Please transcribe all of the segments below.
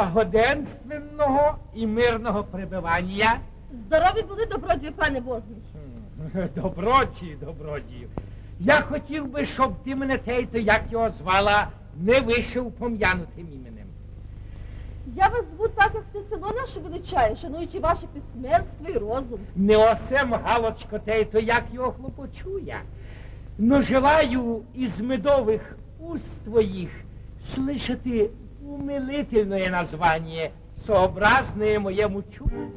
Благоденственного і мирного пребивання. Здорові були добродію, пане Возний. Добродію, добродію. Я хотів би, щоб ти мене тейто, як його звала, не вийшов пом'янутим іменем. Я вас зву так, як все село наше величає, шануючи ваше письменство і розум. Не осем галочко тейто, як його. Но желаю із медових уст твоїх слышати умилительное название, сообразное моєму чуду.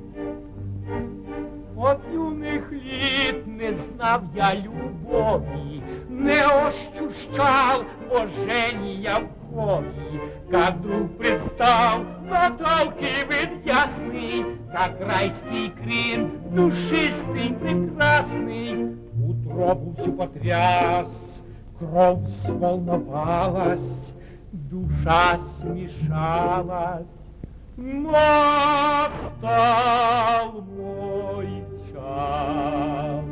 От юних літ не знав я любові, не ощущал божения в крови, как вдруг предстал Наталки вид ясный, как райский крин, душистый, прекрасный. Утробу всю потряс, кровь сволновалась, Душа смешалась. Настал мой час.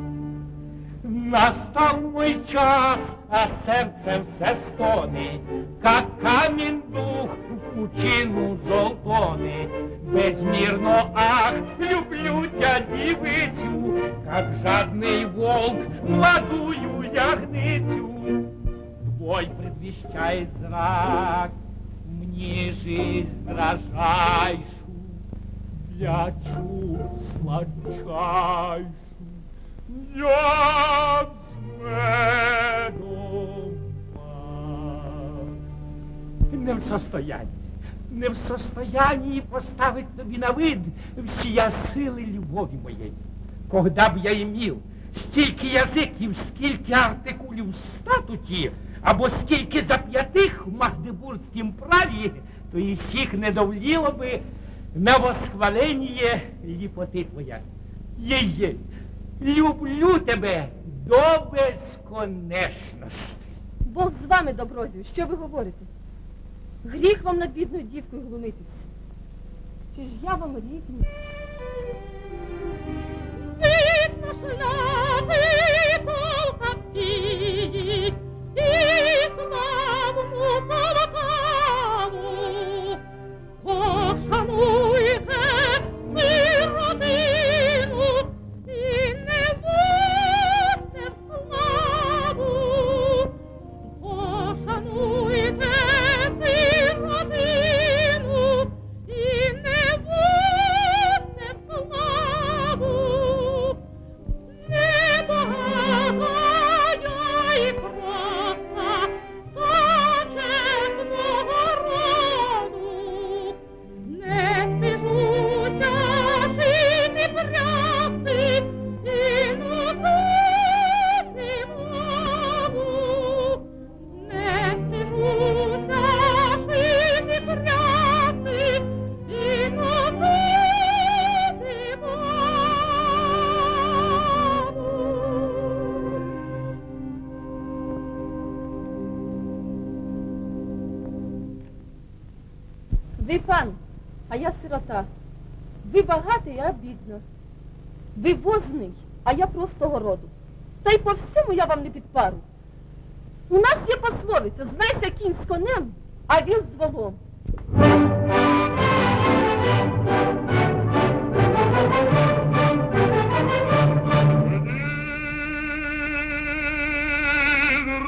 Настал мой час, а сердце все стони, как камень дух в пучину золтони. Безмірно, ах, люблю тя, дівицю, как жадный волк, молодую ягницю. Твой предвещает зрак мне жизнь дрожайшу, для чуд сладчайшу. Я. Не в состоянии, не в состоянии поставить тобі на вид всія сили любові моєї. Когда б я имів стільки язиків, скільки артикулів в статуті, або скільки зап'ятих в Магдебурзькім праві, то і всіх не довліло би на восхвалення ліпоти твоя. Єє, люблю тебе до безконечності. Бог з вами, добродію, що ви говорите? Гріх вам над бідною дівкою глумитись. Чи ж я вам рідні? Видно шляпи полковські, і славну полтаву. Ви пан, а я сирота. Ви багатий, а бідна. Ви возний, а я простого роду. Та й по всьому я вам не під пару. У нас є пословиця, знайся кінь з конем, а він з волом.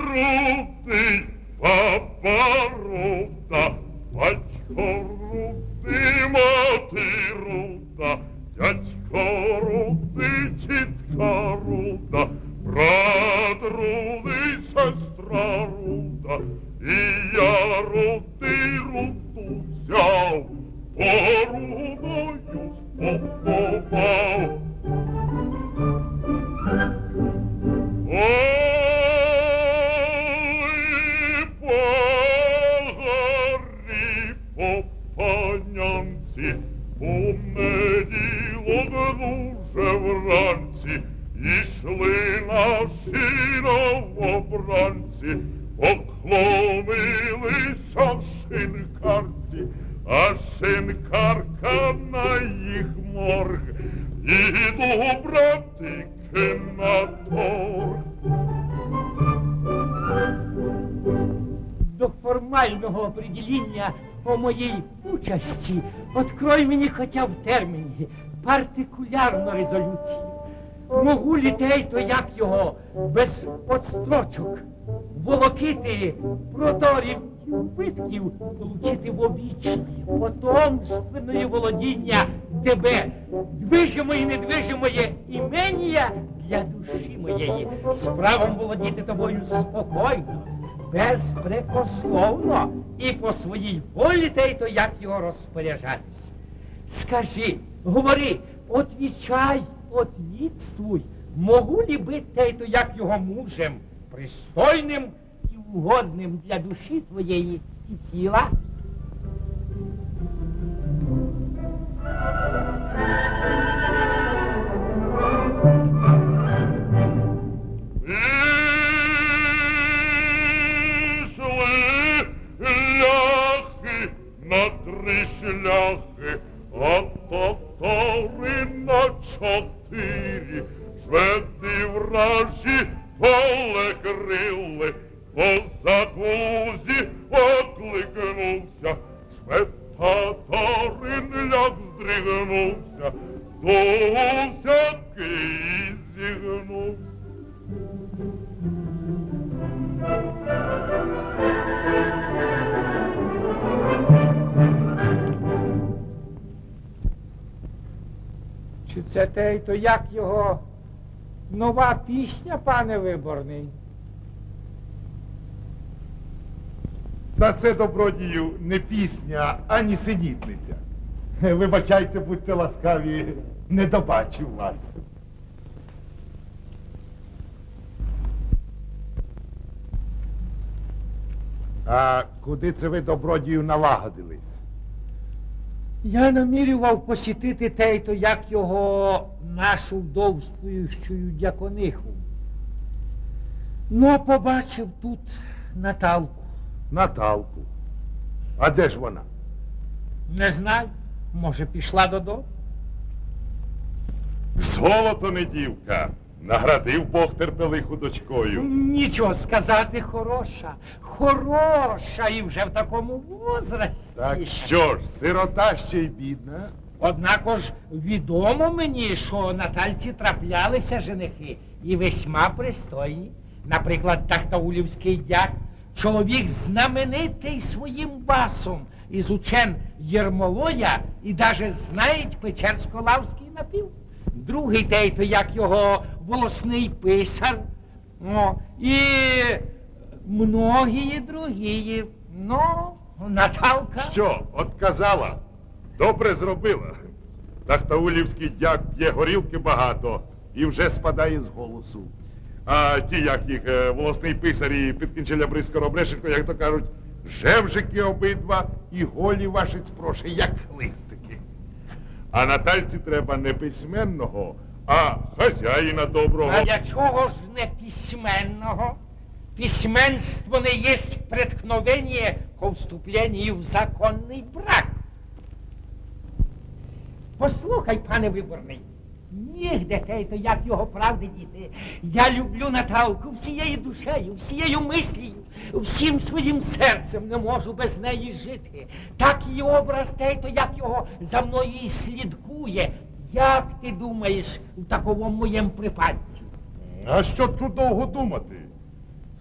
Рути, папа рута, батько Oh. Участі открой мені хоча в терміні партикулярну резолюцію. Могу літей, то як його, без подстрочок, волокити продорів і вбитків, получити в вовічне, потомственне володіння тебе, движимої і недвижимої імення для душі моєї, з правом володіти тобою спокійно, безпрекословно і по своїй волі те то як його розпоряджатися. Скажи, говори, отвічай, отвідствуй, могу ли бити те то як його мужем, пристойним і угодним для душі твоєї і тіла? Шляхи, а татари на чотири. Шведи вражі полегрили, козак пісня, пане виборний? Та це добродію не пісня, ані синітниця. Вибачайте, будьте ласкаві, не добачив вас. А куди це ви добродію налагодились? Я намірював посітити те й то як його нашу вдовствуючу дякониху. Ну, побачив тут Наталку. Наталку. А де ж вона? Не знаю, може, пішла додому. Золото не дівка, наградив Бог терпелиху дочкою. Нічого сказати, хороша, хороша і вже в такому возрасті. Так що ж, сирота ще й бідна. Однако ж відомо мені, що Натальці траплялися женихи і весьма пристойні. Наприклад, Тахтаулівський дяк, чоловік знаменитий своїм басом, із учен Єрмолоя і даже знають Печерсько-Лавський напів. Другий той, то як його волосний писар. О, і многії другі. Ну, Наталка. Що, отказала? Добре зробила. Тахтаулівський дяк п'є горілки багато і вже спадає з голосу. А ті, як їх е, волосний писар і підкінчеля бризко як то кажуть, жевжики обидва і голі ваші спроше, як хлистики. А Натальці треба не письменного, а хазяїна доброго. А для чого ж не письменного? Письменство не есть преткновение ко вступлению в законний брак. Послухай, пане виборний, нігде те, то як його правди діти. Я люблю Наталку всією душею, всією мислію, всім своїм серцем не можу без неї жити. Так і образ те, то як його за мною і слідкує. Як ти думаєш у такому моєму припадці? А що тут довго думати?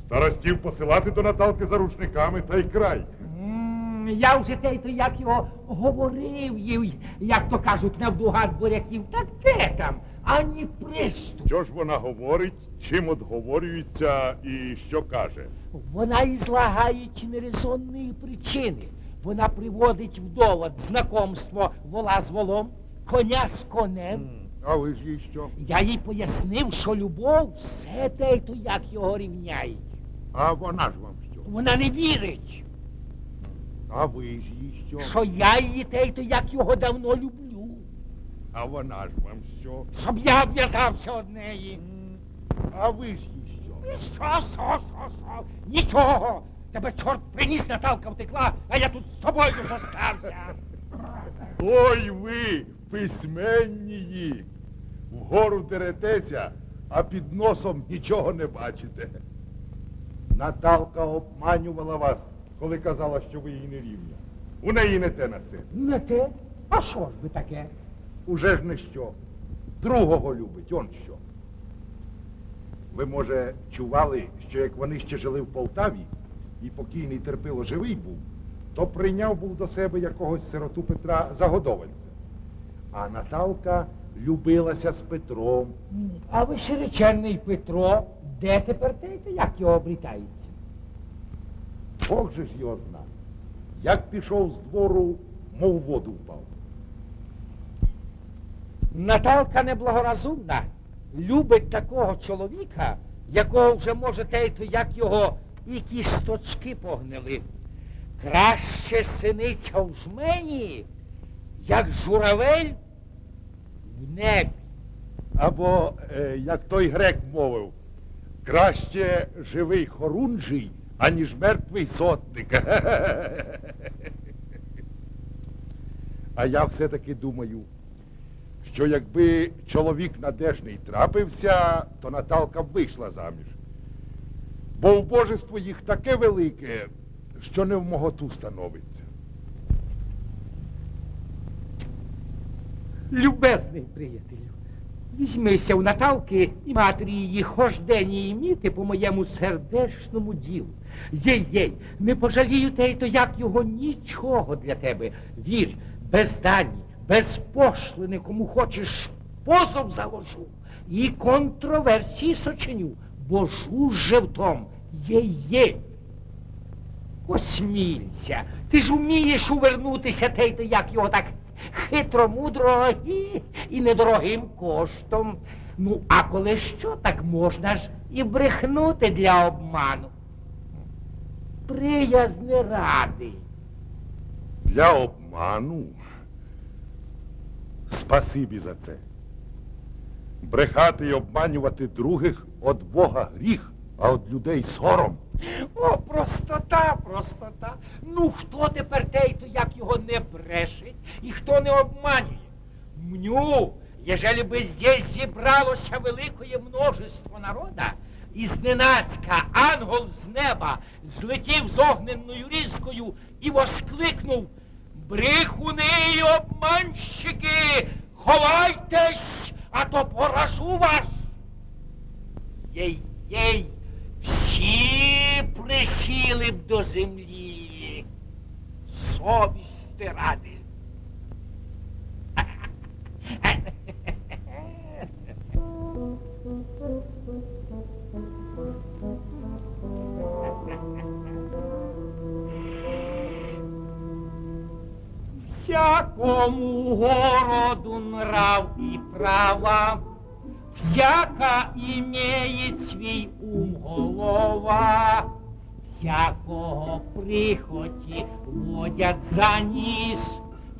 Старостів посилати до Наталки за рушниками та й край. М, Я вже те, то як його говорив, їй, як то кажуть, навдугад буряків, так де там, ані приступ. Що ж вона говорить, чим отговорюється і що каже? Вона ізлагає нерезонної причини. Вона приводить в довод знакомство вола з волом, коня з конем. А ви ж їй що? Я їй пояснив, що любов все те, то як його рівняють. А вона ж вам що? Вона не вірить, А ви ж їй що? що я її те, то як його давно люблю. А вона ж вам що? Щоб я обв'язався од неї. А ви ж їй що? Що, що, що, що? Нічого. Тебе чорт приніс, Наталка втекла, а я тут з тобою зостався. Ой ви, письменнії! Вгору деретеся, а під носом нічого не бачите. Наталка обманювала вас, коли казала, що ви їй не рівня. У неї не те на серці. Не те? А що ж би таке? Уже ж не що. Другого любить, он що. Ви, може, чували, що як вони ще жили в Полтаві, і покійний терпило живий був, то прийняв був до себе якогось сироту Петра Загодовальця. А Наталка любилася з Петром. А ви широченний Петро, де тепер те, то як його обрітається? Бог же ж його зна. Як пішов з двору, мов воду впав. Наталка неблагоразумна, любить такого чоловіка, якого вже може те, то як його і кісточки погнили. Краще синиця в жмені, як журавель в небі. Або, е, як той грек мовив, краще живий хорунжий, аніж мертвий сотник. А я все-таки думаю, що якби чоловік надежний трапився, то Наталка б вийшла заміж. Бо убожество їх таке велике, що не в моготу становиться. Любезний приятелю, візьмися у Наталки і матері її хоч день її міти по моєму сердечному ділу. Єй-єй, не пожалію те, то як його нічого для тебе. Вір, без дані, без пошлини, кому хочеш, позов заложу і контроверсії сочиню, бо жу же в том, єй-єй. Осмілься, ти ж умієш увернутися те, то як його так хитро, мудро і, і недорогим коштом. Ну, а коли що, так можна ж і брехнути для обману. Приязни радий. Для обману. Спасибі за це. Брехати і обманювати других від Бога гріх, а від людей сором. О, простота, простота. Ну, хто тепер той, то як його не брешить і хто не обманює? Мню, ежели би здесь зібралося великое множество народа, і зненацька ангел з неба злетів з огненною різкою і воскликнув Брехуни й обманщики, ховайтесь, а то поражу вас. Єй-єй, всі присіли б до землі. Совісти ради. Всякому городу нрав и права, Всяка имеет свій ум голова, Всякого прихоті водять за ніс,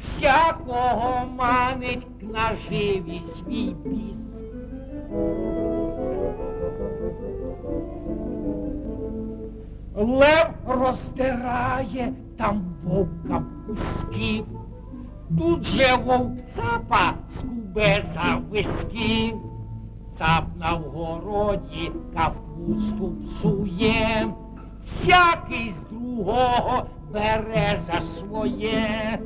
Всякого манить наживі свій біс. Лев роздирає там вовка куски, Тут же вовк цапа скубе за виски, Цап на вгороді капусту псує, Всякий з другого бере за своє.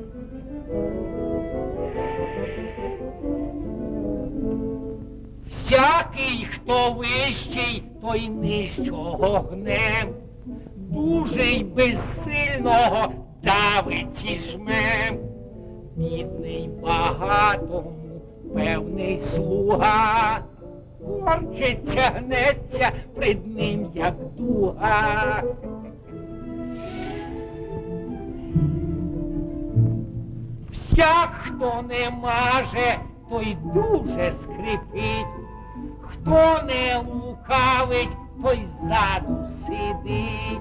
Всякий, хто вищий, той нижчого гне. дуже й безсильного давить і жме. Бідний багатому, певний слуга, корчиться, гнеться пред ним, як дуга. Всяк, хто не маже, той дуже скрипить, хто не лукавить, той ззаду сидить,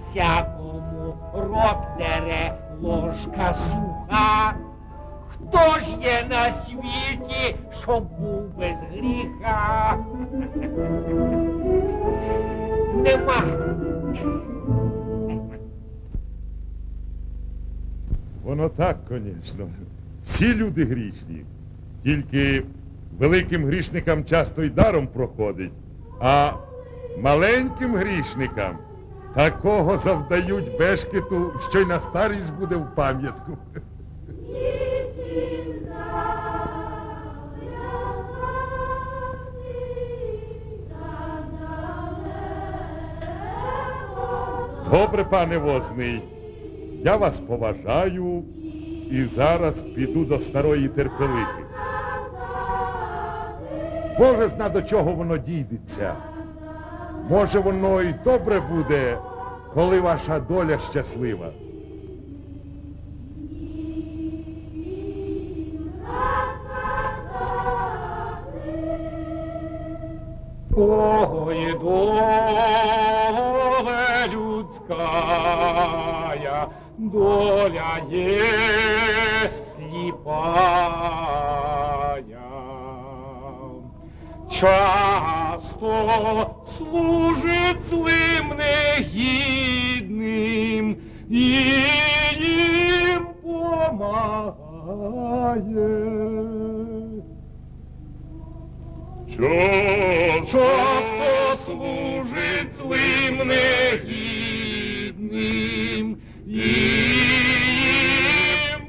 всякому рот дере ложка суха. Хто ж є на світі, щоб був без гріха? Нема. Воно так, звісно. Всі люди грішні. Тільки великим грішникам часто й даром проходить, а маленьким грішникам такого завдають бешкету, що й на старість буде в пам'ятку. Добре, пане возний, я вас поважаю і зараз піду до старої терпелихи. Боже зна до чого воно дійдеться. Може, воно і добре буде, коли ваша доля щаслива. Ой, доля людская, доля есть слепая. Часто служит злым негідним і їм помагає. Часто служить злим негідним і їм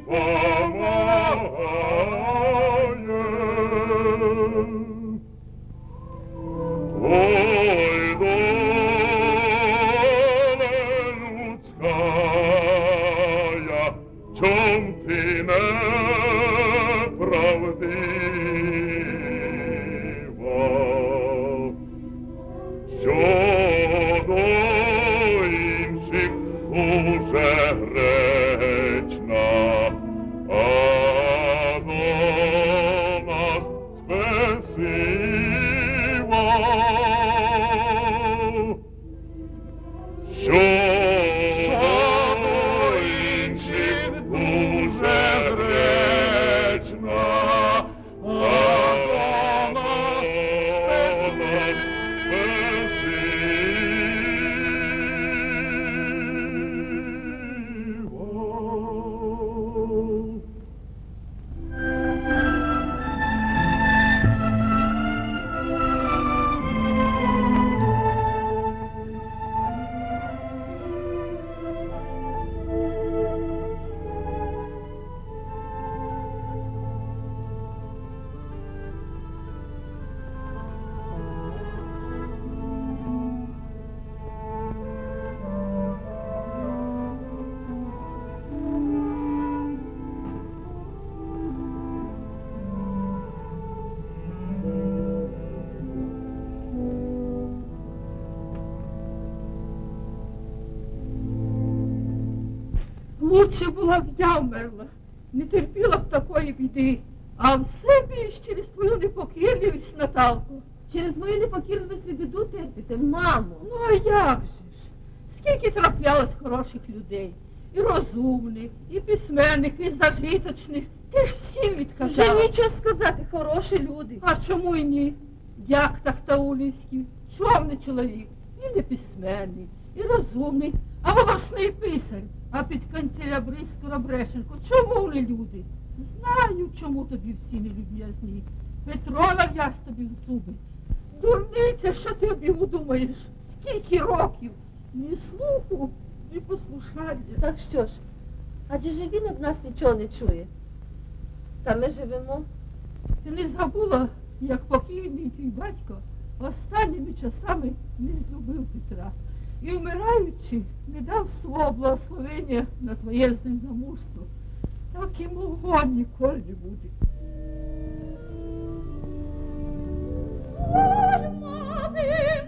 помагає. Ой, доля людская, чом ти неправдива, людей, і розумних, і письменних, і зажиточних. Ти ж всім Вже нічого сказати, хороші люди. А чому й ні? Дяк Тахтаулівський, човний чоловік, і не письменний, і розумний, а волосний писар. А під канцеля Скоробрешенко, чому не люди? Знаю, чому тобі всі не люб'язні. Петро нав'яз тобі в зуби. Дурниця, що ти обігу думаєш? Скільки років? Ні слуху, ні послушання. Так що ж, адже ж він об нас нічого не чує. Та ми живемо. Ти не забула, як покійний твій батько останніми часами не злюбив Петра. і вмираючи, не дав свого благословення на твоє з ним замужство. Так і мого ніколи не буде. Мати, мати,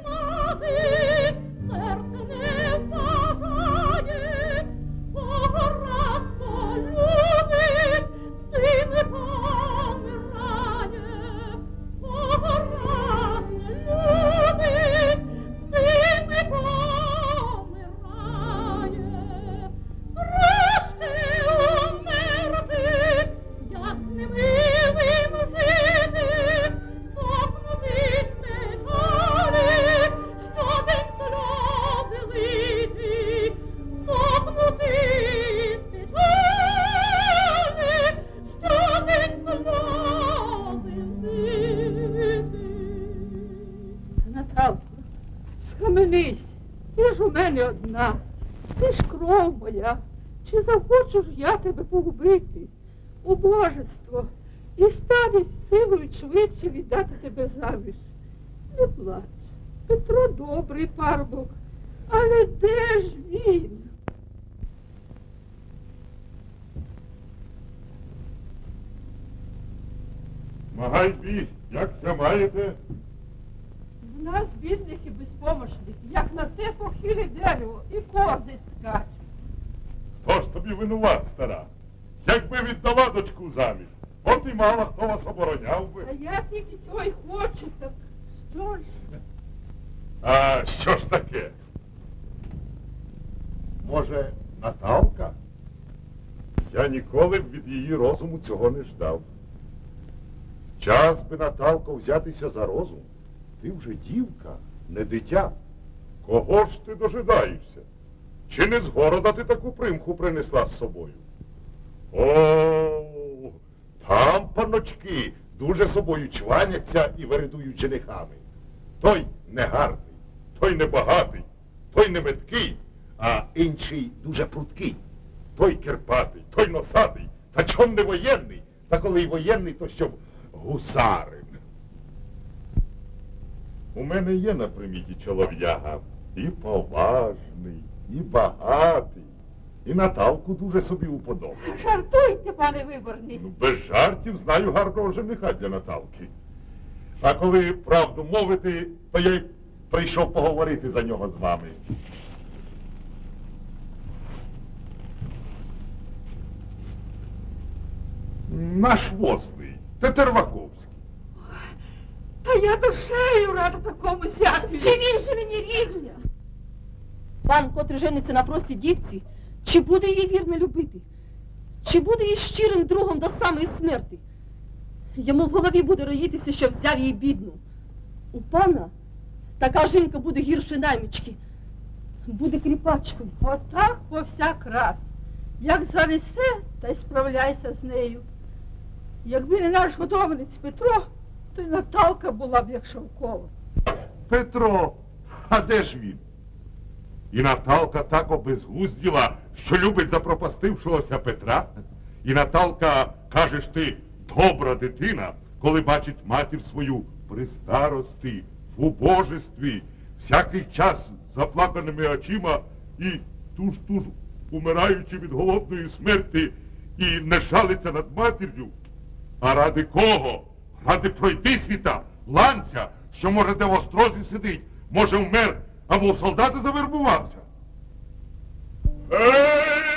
Чи захочу ж я тебе погубити? Убожество, і старість силою швидше віддати тебе заміж. Не плач. Петро добрий парубок, але де ж він? Магайбі, як ся маєте? В нас бідних і безпомощних, як на те похиле дерево, і кози скачуть. Хто ж тобі винуват, стара? Якби віддала дочку заміж, от і мало хто вас обороняв би. А я тільки цього й хочу, так що ж? А що ж таке? Може, Наталка? Я ніколи б від її розуму цього не ждав. Час би, Наталко, взятися за розум. Ти вже дівка, не дитя. Кого ж ти дожидаєшся? Чи не з города ти таку примху принесла з собою? О, там паночки дуже собою чваняться і вередують женихами. Той негарний, той небагатий, той не меткий, а інший дуже пруткий. Той кирпатий, той носатий, та чом не воєнний, та коли й воєнний, то щоб гусарин. У мене є на приміті чолов'яга і поважний, і багатий, і Наталку дуже собі уподобає. Жартуйте, пане виборний. Ну, без жартів знаю гарного жениха для Наталки. А коли правду мовити, то я й прийшов поговорити за нього з вами. Наш возний, Тетерваковський. Та я душею рада такому зятю. Чи він же мені рівня? Пан, котрий жениться на простій дівці, чи буде її вірно любити? Чи буде її щирим другом до самої смерти? Йому в голові буде роїтися, що взяв її бідну. У пана така жінка буде гірше наймічки, буде кріпачкою. Отак повсяк раз. Як занесе, та й справляйся з нею. Якби не наш годовниць Петро, то й Наталка була б як шовкова. Петро, а де ж він? І Наталка так обезгузділа, що любить запропастившогося Петра. І Наталка, кажеш ти, добра дитина, коли бачить матір свою при старості, в убожестві, всякий час заплаканими очима і туж-туж умираючи від голодної смерті, і не жалиться над матір'ю. А ради кого? Ради пройти світа, ланця, що може де в острозі сидить, може вмер або в солдати завербувався. Ей,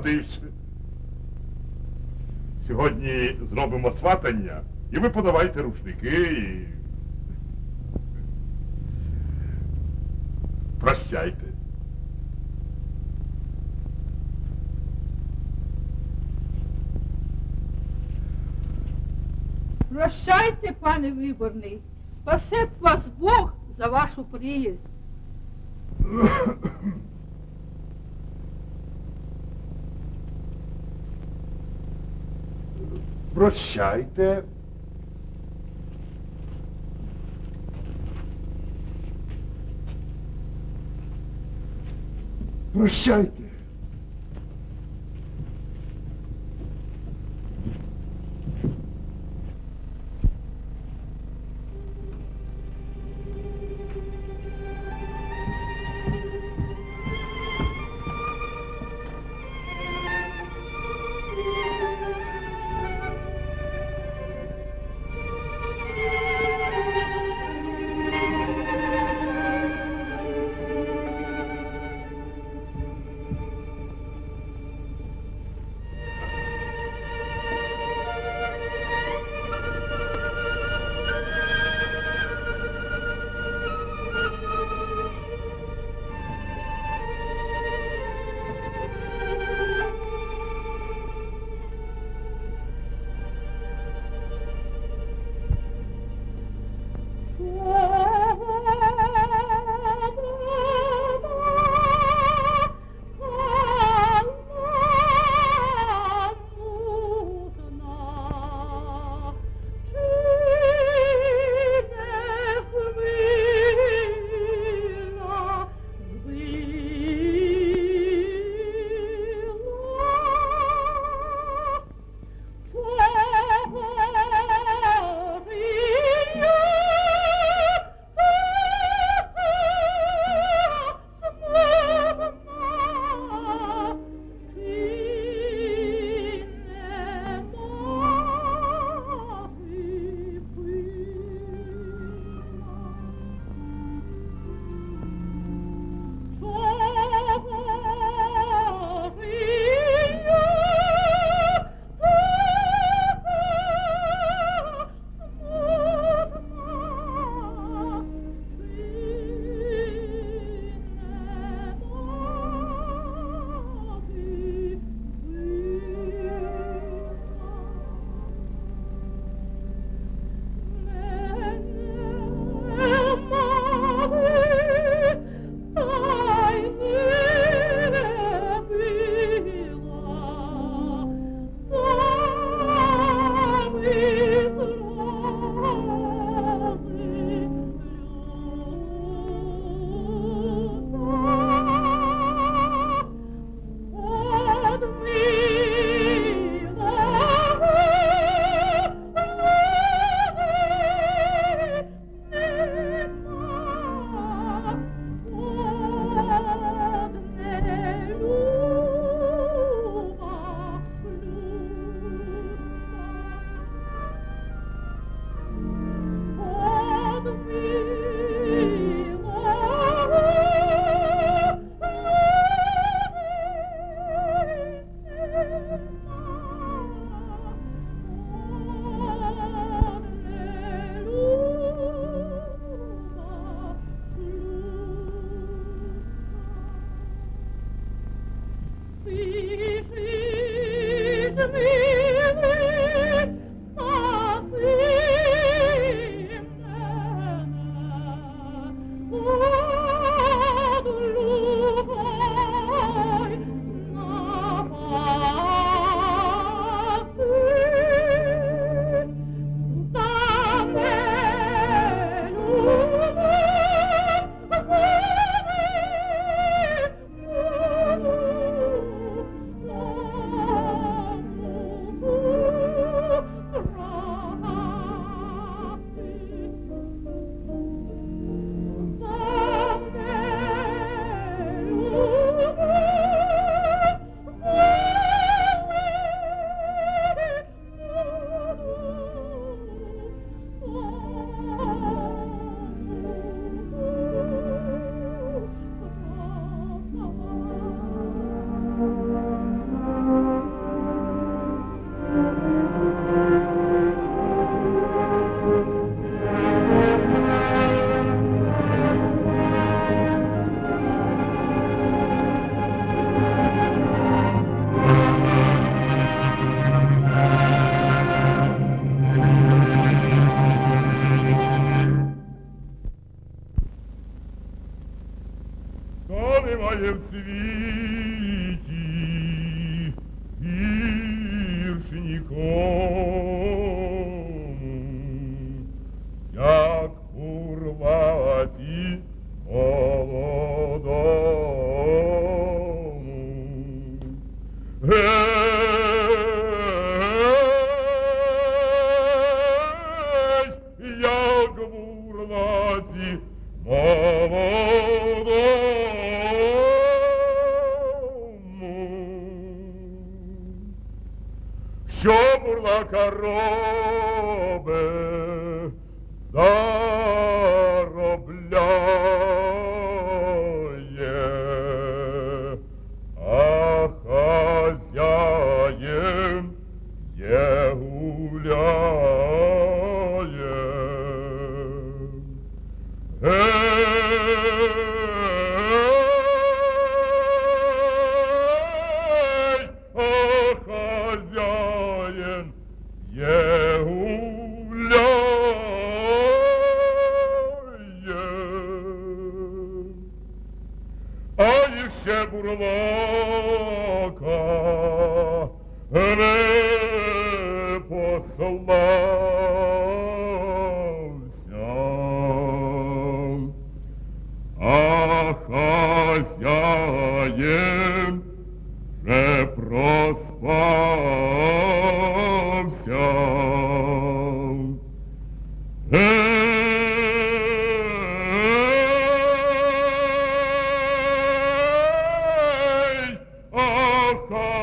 народився. Сьогодні зробимо сватання і ви подавайте рушники і. Прощайте. Прощайте, пане виборний, спасет вас Бог за вашу приїзд. Прощайте. Прощайте.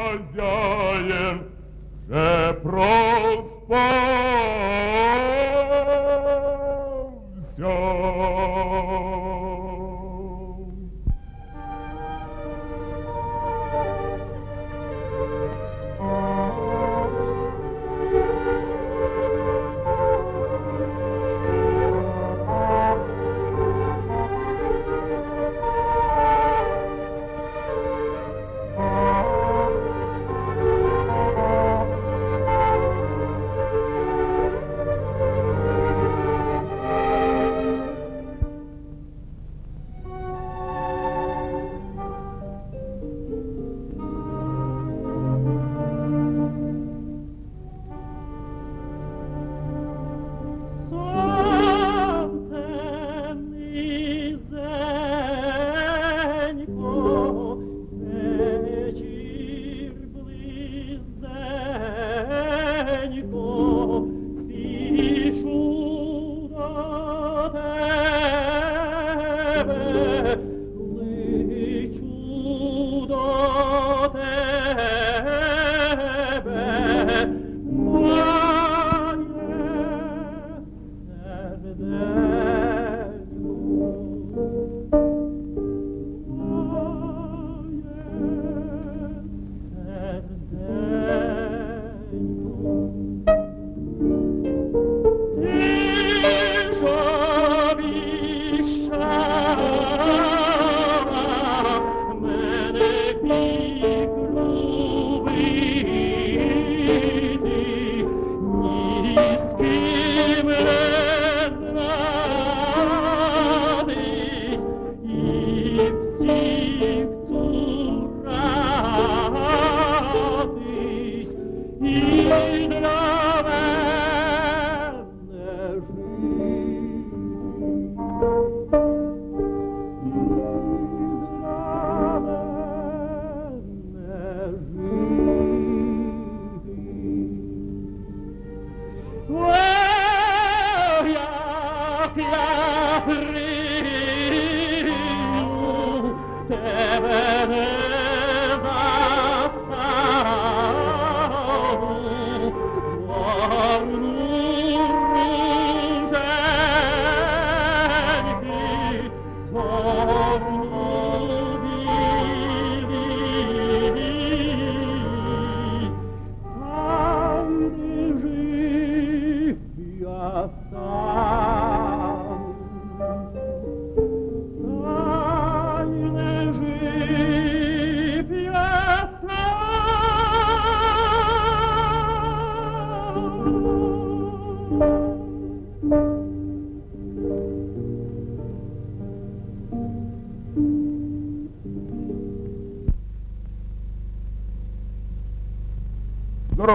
Хазяїн вже проспався.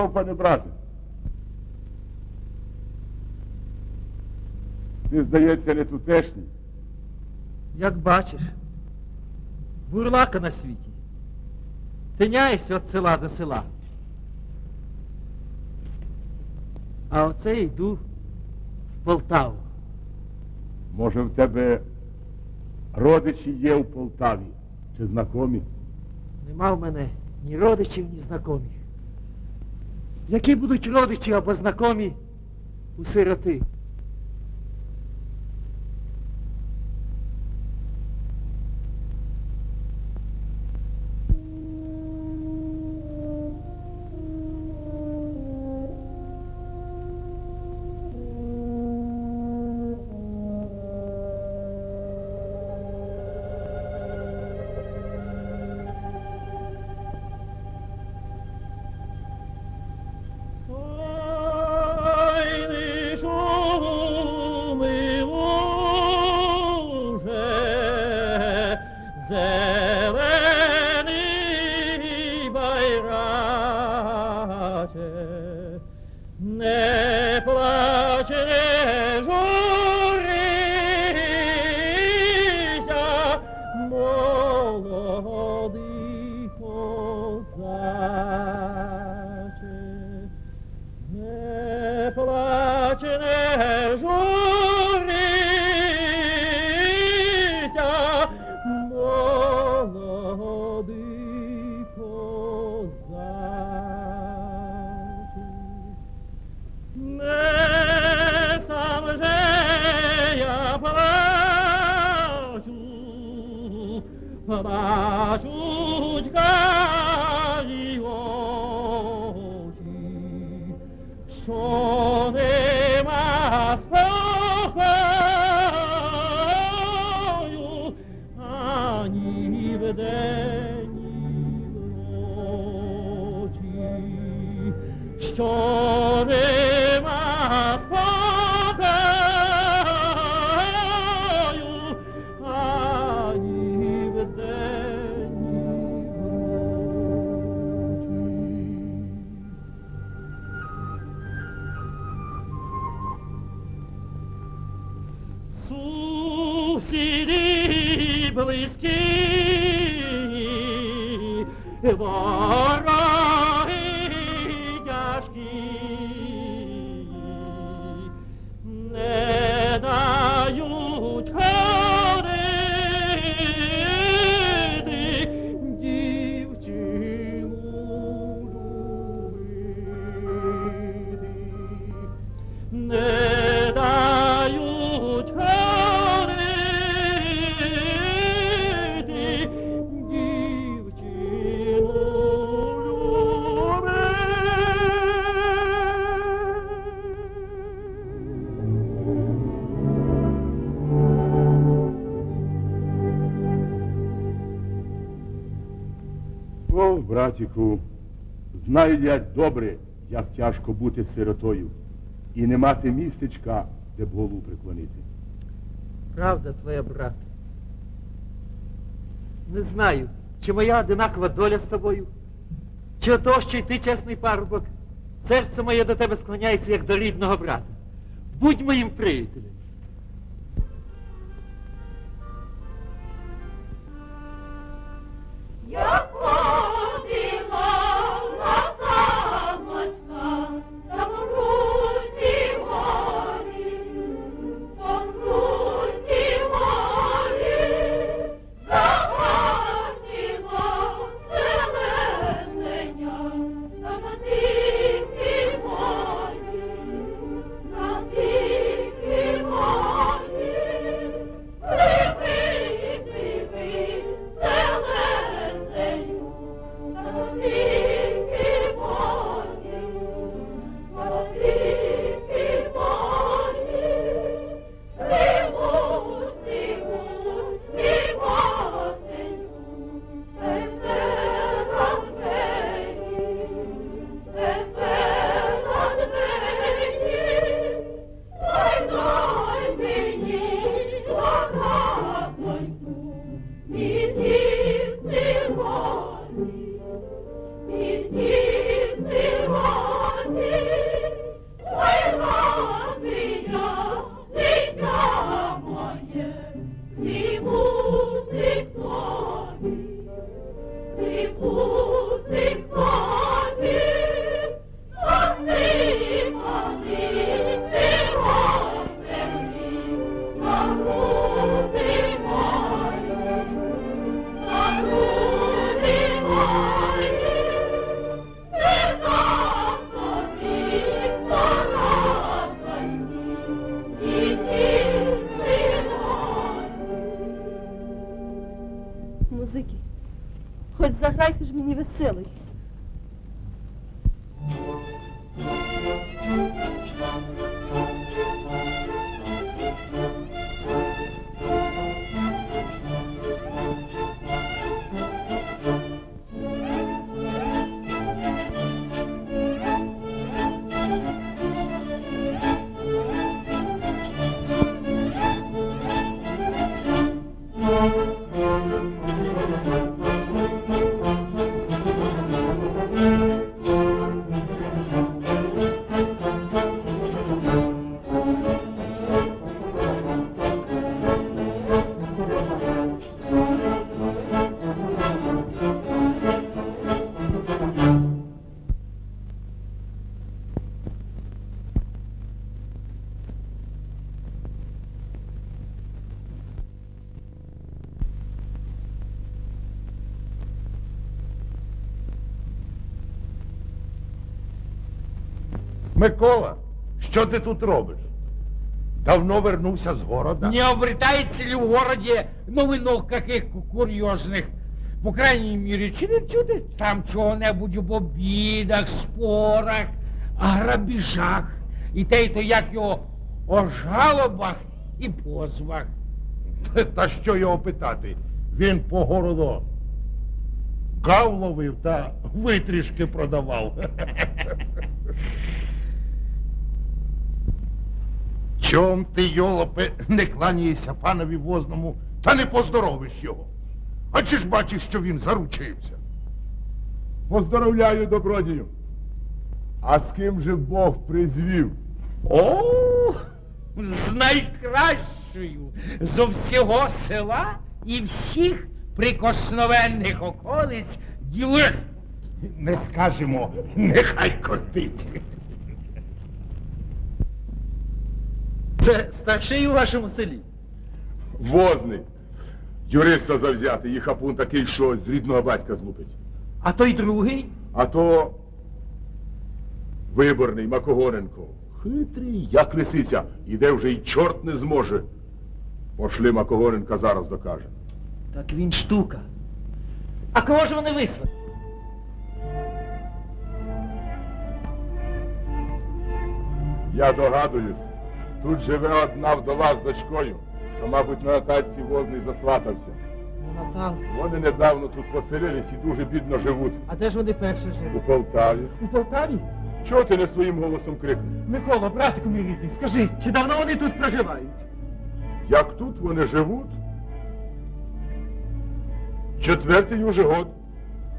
Здорово, пане брате. Ти, здається, не тутешній. Як бачиш, бурлака на світі. Тиняєшся від села до села. А оце йду в Полтаву. Може, в тебе родичі є в Полтаві чи знакомі? Нема в мене ні родичів, ні знайомих. Які будуть родичі або знакомі у сироти? О, братіку, знаю я добре, як тяжко бути сиротою і не мати містечка, де б голову приклонити. Правда твоя, брат. Не знаю, чи моя одинакова доля з тобою, чи ото, що й ти чесний парубок. Серце моє до тебе склоняється, як до рідного брата. Будь моїм приятелем. Музики. Хоч заграйте ж мені веселий. Що ти тут робиш? Давно вернувся з города? Не обретается ли в городе новинок каких курьезных? По крайней мере, чи не чути там чого-небудь об обідах, спорах, грабіжах, і те, й то як його о жалобах і позвах. Та що його питати? Він по городу гав ловив та витрішки продавав. Чом ти, йолопе, не кланяєшся панові возному та не поздоровиш його? А чи ж бачиш, що він заручився? Поздоровляю, добродію. А з ким же Бог призвів? О, з найкращою зо всього села і всіх прикосновенних околиць діли. Не скажемо, нехай кортить. Це старший у вашому селі. Возний. Юриста завзяти, і хапун такий, що з рідного батька злупить. А той другий? А то виборний Макогоненко. Хитрий, як лисиця. Іде вже й чорт не зможе. Пошли Макогоненка зараз докаже. Так він штука. А кого ж вони вислали? Я догадуюсь, тут живе одна вдова з дочкою, то, мабуть, на Натальці возний засватався. На Наталці. Вони недавно тут поселились і дуже бідно живуть. А де ж вони перше У? Полтаві. У Полтаві? Чого ти не своїм голосом крикнеш? Микола, братику мій рідний, скажи, чи давно вони тут проживають? Як тут вони живуть? Четвертий уже год.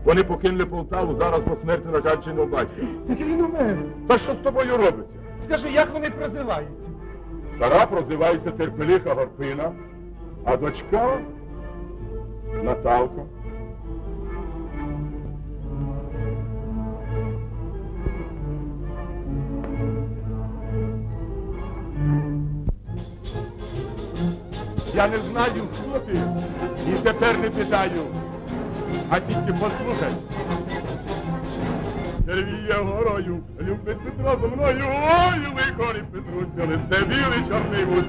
Вони покинули Полтаву зараз по смерті нажальченого батька. Так він умер. Та що з тобою робиться? Скажи, як вони прозиваються? Стара прозивається Терпелиха Горпина, а дочка Наталка. Я не знаю, хто ти, і тепер не питаю, а тільки послухай. Тервіє горою, любить Петро зо мною, ой, лихорі Петруся, лице білий чорний вуз.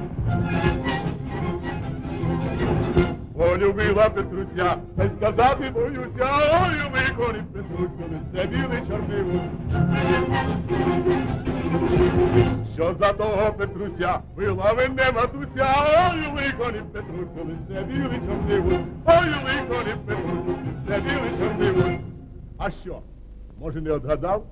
Полюбила Петруся, та й сказати боюся, ой, лихорі Петруся, лице білий чорний вуз. Що за того Петруся, била мене матуся, ой, лихорі Петруся, лице білий чорний вуз. Ой, лихорі Петруся, лице білий чорний вуз. А що? Може, не отгадав?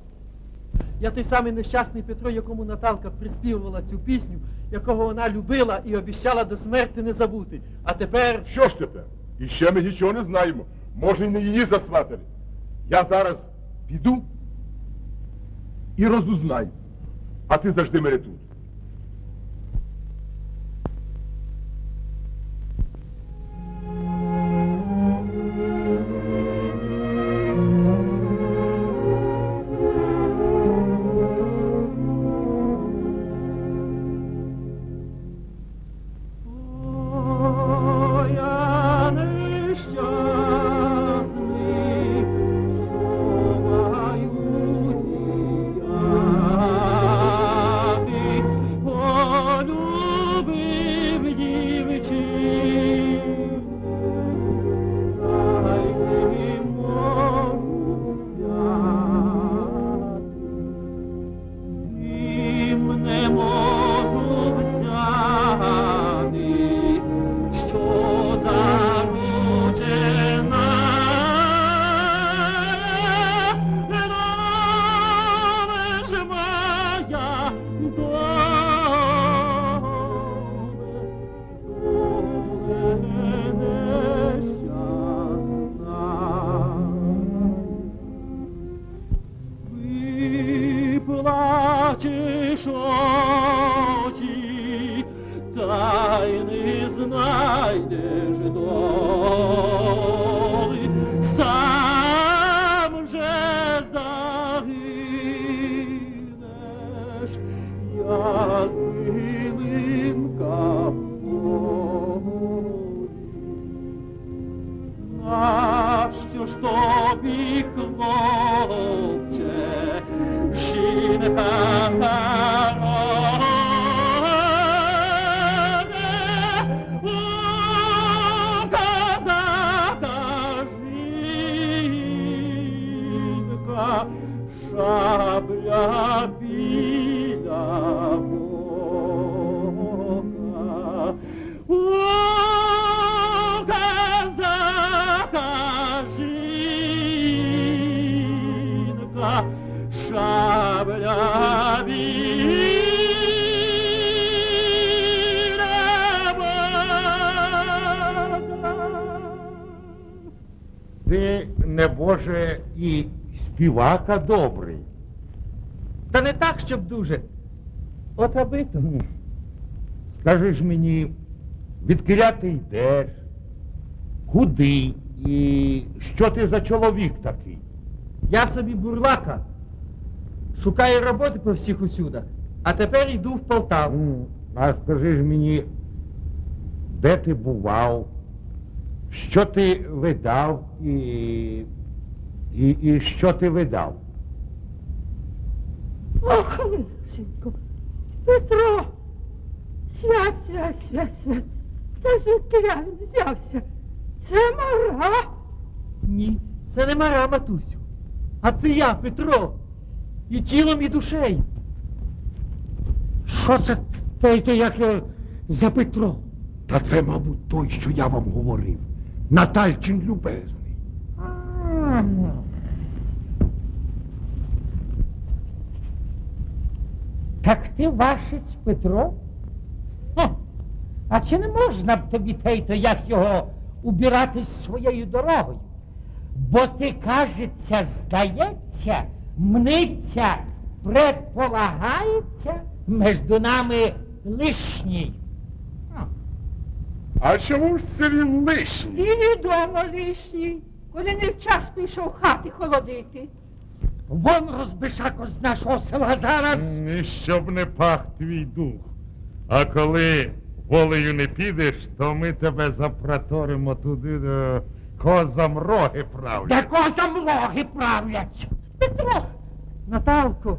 Я той самий нещасний Петро, якому Наталка приспівувала цю пісню, якого вона любила і обіщала до смерти не забути. А тепер... Що ж тепер? І ще ми нічого не знаємо. Може, і не її засватали. Я зараз піду і розузнаю. А ти завжди мене тут. Ти, небоже, і співака добрий. Та не так, щоб дуже. От аби то. Скажи ж мені, відкиля ти йдеш, куди і що ти за чоловік такий? Я собі бурлака. Шукаю роботи по всіх усюдах. А тепер йду в Полтаву. А скажи ж мені, де ти бував, що ти видав і, і, і що ти видав? Ох, Лисенько, Петро, свят, свят, свят, свят. Та звідки він взявся? Це мара. Ні, це не мара, матусю. А це я, Петро. І тілом, і душею. Що це те, як його за Петро? Та це, мабуть, той, що я вам говорив. Натальчин любезний. Так ти вашець Петро? А чи не можна б тобі тейто, як його убиратись своєю дорогою? Бо ти, кажеться, здається, мниться, предполагається між нами лишній. А чому ж це він лишній? І відомо лишній, коли не вчасно йшов хати холодити. Вон розбишако з нашого села зараз. І щоб не пах твій дух. А коли волею не підеш, то ми тебе запроторимо туди, де козам роги правлять. Де козам логи правлять. Петро, Наталко,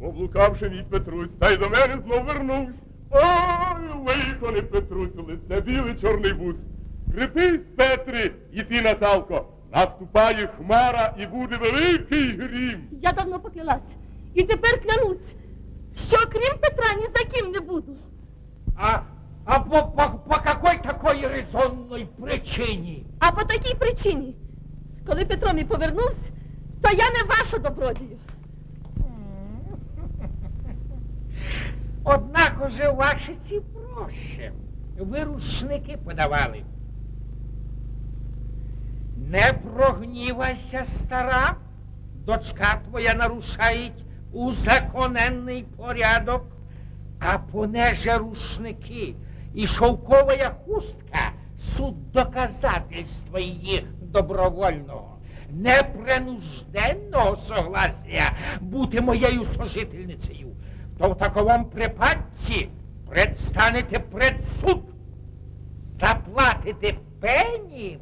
Облукавши від Петрусь, та й до мене знов вернувся. Ой, лихо не Петрусю, лице білий чорний вуз. Крепись, Петри, і ти, Наталко, наступає хмара і буде великий грім. Я давно поклялась. І тепер клянусь, що крім Петра ні за ким не буду. А, а по, по, по какой такой резонной причині? А по такій причині, коли Петро мій повернувся, то я не ваша добродію. Однак уже ваші ці проще. Ви рушники подавали. Не прогнівайся, стара. Дочка твоя нарушають узаконенний порядок, а понеже рушники і шовкова хустка суд доказательства її добровольного, непринужденного согласия бути моєю сожительницею, то в таковому припадці предстанете пред суд, заплатите пені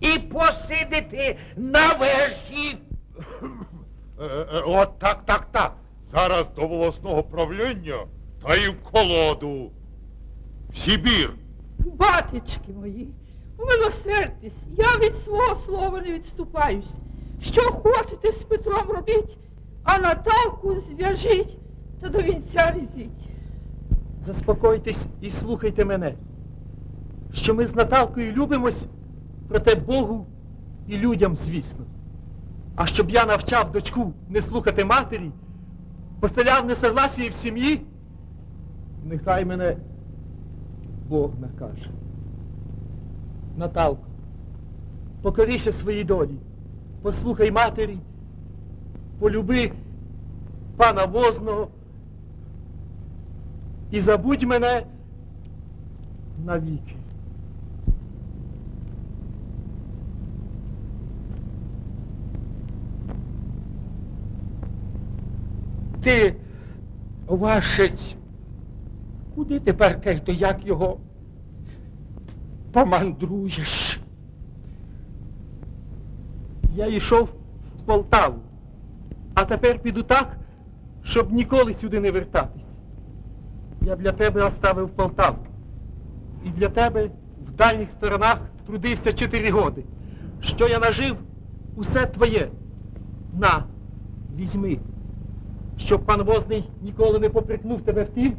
і посидите на вежі. Е, е, От так, так, так. Зараз до волосного правління та й в колоду. В Сибір. батечки мої, умилосердьтесь, я від свого слова не відступаюсь. Що хочете з Петром робіть, а Наталку зв'яжіть та до вінця візіть. заспокойтесь і слухайте мене. Що ми з Наталкою любимось, проте Богу і людям, звісно. А щоб я навчав дочку не слухати матері, поселяв несогласії в сім'ї, нехай мене Бог накаже. Наталко, покоріше своїй долі, послухай матері, полюби пана возного і забудь мене навіки. Ти, вашець, куди тепер то як його помандруєш? Я йшов в Полтаву, а тепер піду так, щоб ніколи сюди не вертатись. Я для тебе оставив Полтаву. І для тебе в дальніх сторонах трудився чотири годи. Що я нажив, усе твоє. На, візьми. Щоб пан Возний ніколи не попрекнув тебе в тім,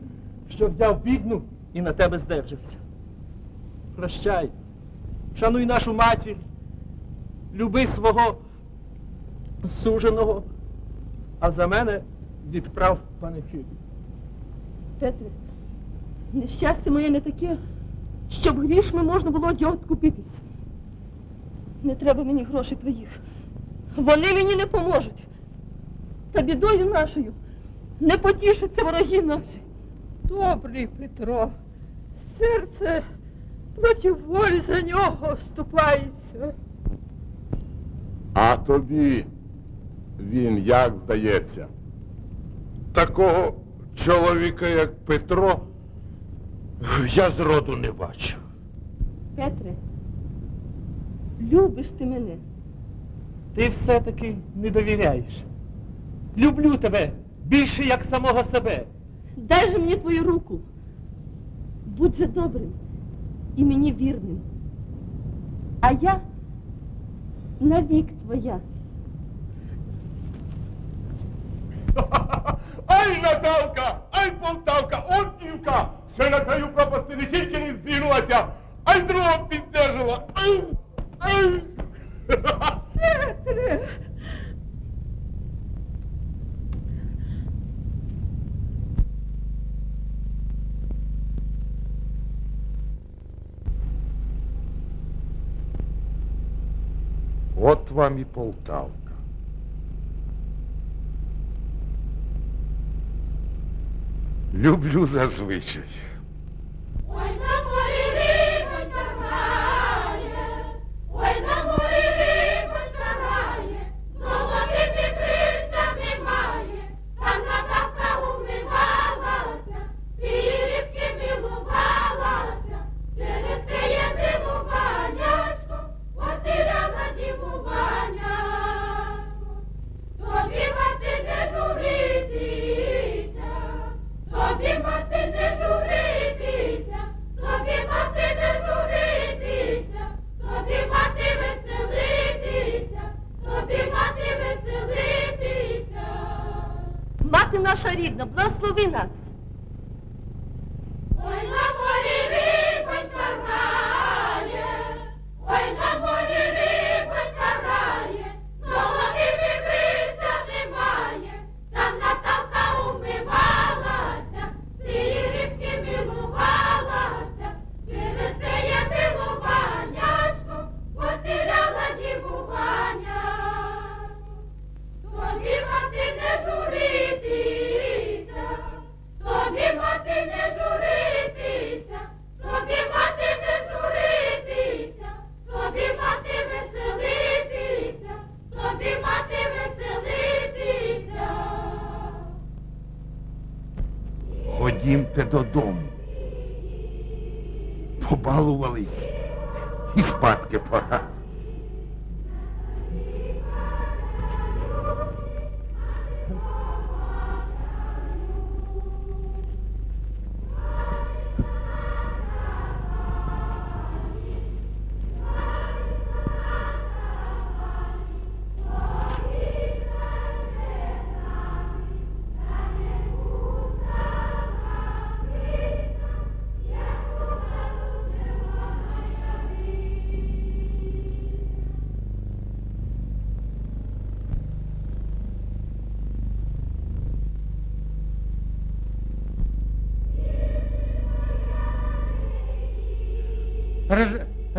що взяв бідну і на тебе здержався. Прощай. Шануй нашу матір. Люби свого суженого, а за мене відправ панихиду. Петре, нещастя моє не таке, щоб грішми можна було одягу купитись. Не треба мені грошей твоїх. Вони мені не поможуть. Та бідою нашою не потішаться вороги наші. Добрий Петро, серце проти волі за нього вступається. А тобі він як здається? Такого чоловіка, як Петро, я зроду не бачив. Петре, любиш ти мене. Ти все-таки не довіряєш. Люблю тебе більше як самого себе. Дай же мені твою руку. Будь же добрим і мені вірним. А я навік твоя. Ай, Наталка! Ай, Полтавка! Он дівка! Ще на краю пропасти не тільки не здвинулася, а й другого піддержала. Ай! Ай! Петре, От вам і Полтавка. Люблю зазвичай. Ой, на полі рибонька грає, ой, на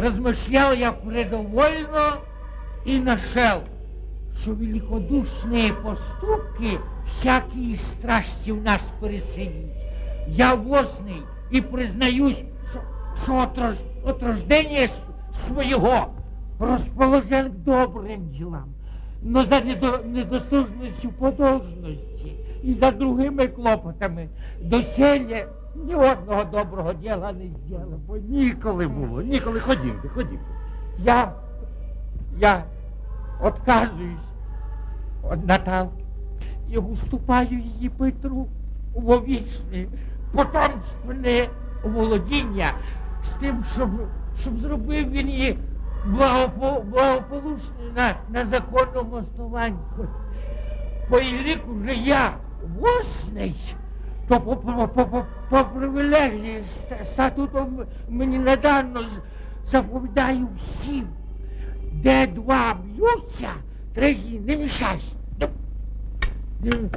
размышлял я предовольно и нашел, що великодушні поступки всякій страсті в нас переселють. Я возний і признаюсь, що от, рож, от рождення с- свого к добрим ділам, но за недо, недосужністю по должності і за другими клопотами доселє ні одного доброго діла не зробив. Бо ніколи було, ніколи. Ходімте, ходімте. Я, я отказуюсь від Натал і уступаю її Петру у вічне потомственне володіння з тим, щоб, щоб зробив він її благопо, благополучною на, на законному основанні. По ліку вже я восний, то по, по, по, по привилегії статутом мені недавно заповідаю всім, де два б'ються, третій не мішайся. Дякую.